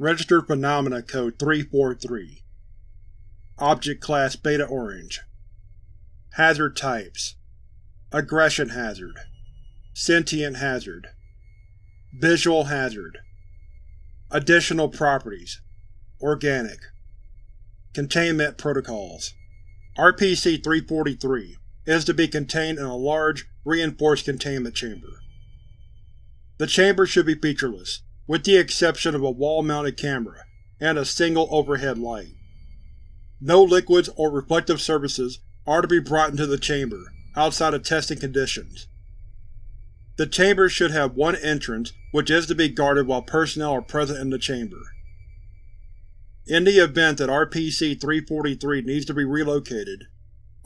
Registered Phenomena Code 343 Object Class Beta Orange. Hazard Types. Aggression Hazard. Sentient Hazard. Visual Hazard. Additional Properties. Organic. Containment Protocols. RPC-343 is to be contained in a large, reinforced containment chamber. The chamber should be featureless, with the exception of a wall-mounted camera and a single overhead light. No liquids or reflective surfaces are to be brought into the chamber outside of testing conditions. The chamber should have one entrance which is to be guarded while personnel are present in the chamber. In the event that RPC-343 needs to be relocated,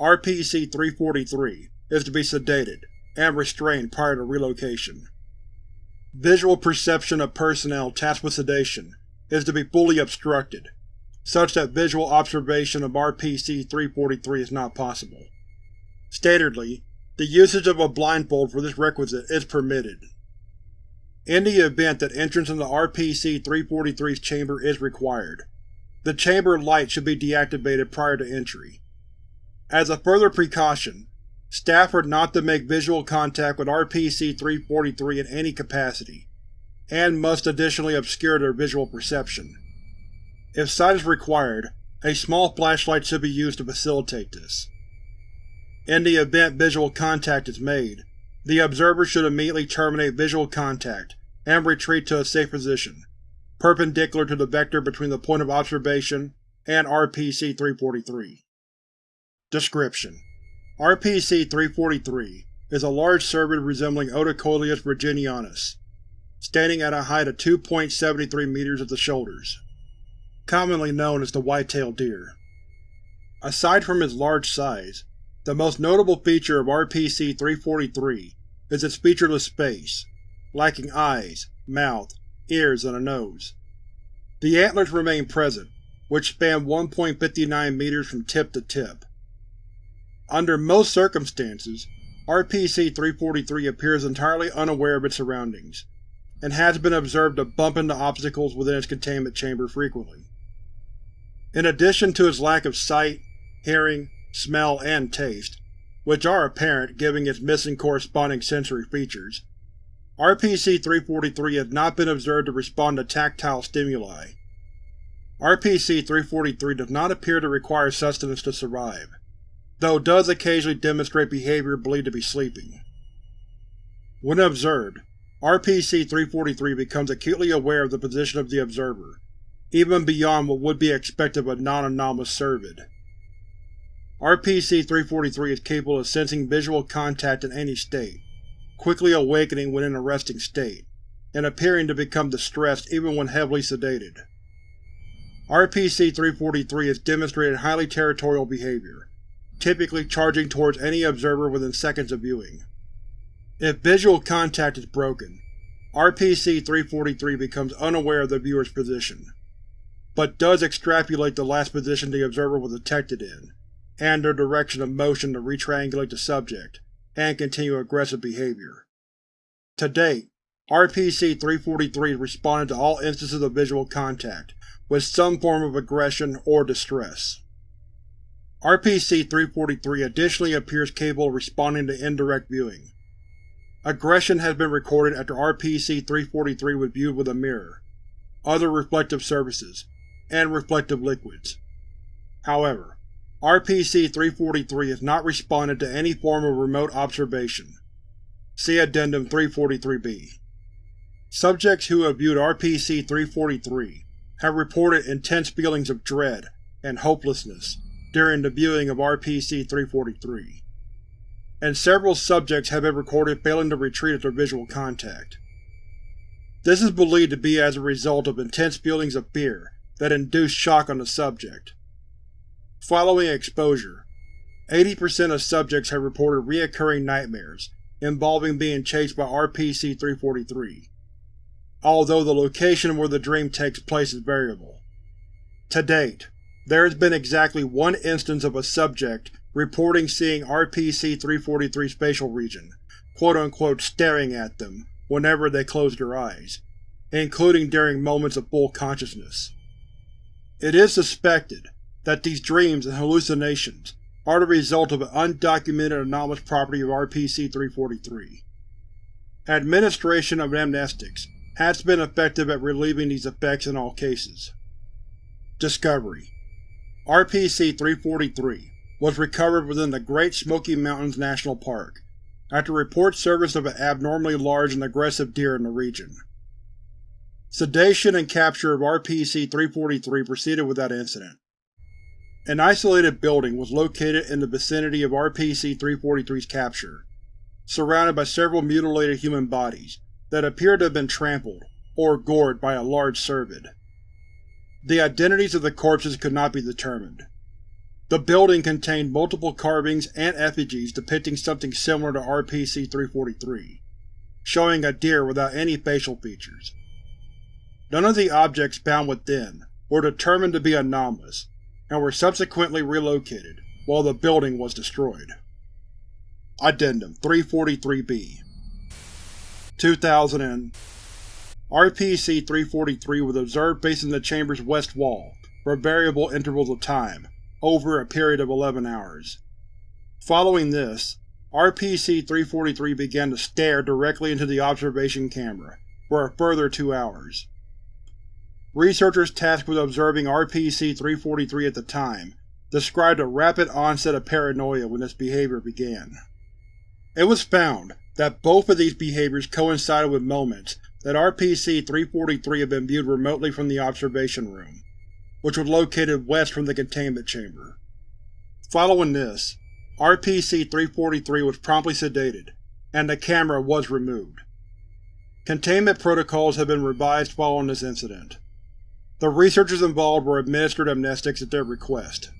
RPC-343 is to be sedated and restrained prior to relocation. Visual perception of personnel tasked with sedation is to be fully obstructed, such that visual observation of RPC-343 is not possible. Statedly, the usage of a blindfold for this requisite is permitted. In the event that entrance into RPC-343's chamber is required, the chamber light should be deactivated prior to entry. As a further precaution, staff are not to make visual contact with RPC-343 in any capacity, and must additionally obscure their visual perception. If sight is required, a small flashlight should be used to facilitate this. In the event visual contact is made, the observer should immediately terminate visual contact and retreat to a safe position, perpendicular to the vector between the point of observation and RPC-343. Description: RPC-343 is a large cervid resembling Odocoileus virginianus, standing at a height of 2.73 meters at the shoulders, commonly known as the white-tailed deer. Aside from its large size, the most notable feature of RPC-343 is its featureless face, lacking eyes, mouth, ears, and a nose. The antlers remain present, which span 1.59 meters from tip to tip. Under most circumstances, RPC-343 appears entirely unaware of its surroundings, and has been observed to bump into obstacles within its containment chamber frequently. In addition to its lack of sight, hearing, smell, and taste, which are apparent given its missing corresponding sensory features, RPC-343 has not been observed to respond to tactile stimuli. RPC-343 does not appear to require sustenance to survive, though does occasionally demonstrate behavior believed to be sleeping. When observed, RPC-343 becomes acutely aware of the position of the observer, even beyond what would be expected of a non-anomalous cervid. RPC-343 is capable of sensing visual contact in any state, quickly awakening when in a resting state, and appearing to become distressed even when heavily sedated. RPC-343 has demonstrated highly territorial behavior, typically charging towards any observer within seconds of viewing. If visual contact is broken, RPC-343 becomes unaware of the viewer's position, but does extrapolate the last position the observer was detected in, and their direction of motion to retriangulate the subject, and continue aggressive behavior. To date, RPC-343 has responded to all instances of visual contact, with some form of aggression or distress. RPC-343 additionally appears capable of responding to indirect viewing. Aggression has been recorded after RPC-343 was viewed with a mirror, other reflective surfaces, and reflective liquids. However, RPC-343 has not responded to any form of remote observation. See Addendum 343-B. Subjects who have viewed RPC-343 have reported intense feelings of dread and hopelessness during the viewing of RPC-343, and several subjects have been recorded failing to retreat after visual contact. This is believed to be as a result of intense feelings of fear that induce shock on the subject. Following exposure, 80% of subjects have reported reoccurring nightmares involving being chased by RPC-343, although the location where the dream takes place is variable. To date, there has been exactly one instance of a subject reporting seeing RPC-343's facial region, quote-unquote staring at them, whenever they closed their eyes, including during moments of full consciousness. It is suspected that these dreams and hallucinations are the result of an undocumented anomalous property of RPC-343. Administration of amnestics has been effective at relieving these effects in all cases. Discovery RPC-343 was recovered within the Great Smoky Mountains National Park, after report surfaced of an abnormally large and aggressive deer in the region. Sedation and capture of RPC-343 proceeded without incident. An isolated building was located in the vicinity of RPC-343's capture, surrounded by several mutilated human bodies that appeared to have been trampled or gored by a large cervid. The identities of the corpses could not be determined. The building contained multiple carvings and effigies depicting something similar to RPC-343, showing a deer without any facial features. None of the objects found within were determined to be anomalous, and were subsequently relocated while the building was destroyed. Addendum 343-B 2000 RPC-343 was observed facing the chamber's west wall for variable intervals of time, over a period of 11 hours. Following this, RPC-343 began to stare directly into the observation camera for a further two hours. Researchers tasked with observing RPC-343 at the time described a rapid onset of paranoia when this behavior began. It was found that both of these behaviors coincided with moments that RPC-343 had been viewed remotely from the observation room, which was located west from the containment chamber. Following this, RPC-343 was promptly sedated, and the camera was removed. Containment protocols have been revised following this incident. The researchers involved were administered amnestics at their request.